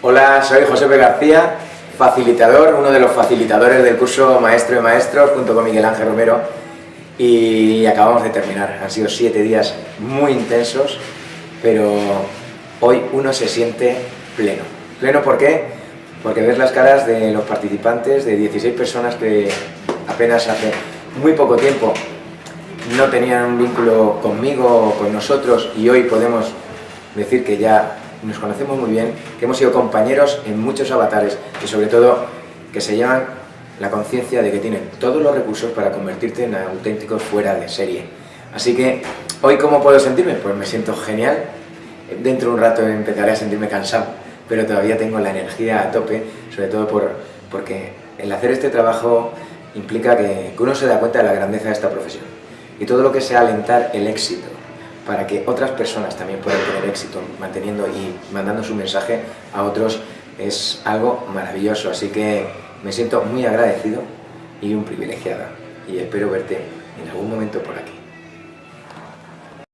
Hola, soy José P. García, facilitador, uno de los facilitadores del curso Maestro de Maestros, junto con Miguel Ángel Romero, y acabamos de terminar. Han sido siete días muy intensos, pero hoy uno se siente pleno. ¿Pleno por qué? Porque ves las caras de los participantes, de 16 personas que apenas hace muy poco tiempo no tenían un vínculo conmigo o con nosotros y hoy podemos decir que ya nos conocemos muy bien, que hemos sido compañeros en muchos avatares y sobre todo que se llevan la conciencia de que tienen todos los recursos para convertirte en auténticos fuera de serie. Así que, ¿hoy cómo puedo sentirme? Pues me siento genial. Dentro de un rato empezaré a sentirme cansado, pero todavía tengo la energía a tope, sobre todo por, porque el hacer este trabajo implica que, que uno se da cuenta de la grandeza de esta profesión. Y todo lo que sea alentar el éxito, para que otras personas también puedan tener éxito manteniendo y mandando su mensaje a otros es algo maravilloso, así que me siento muy agradecido y un privilegiada y espero verte en algún momento por aquí.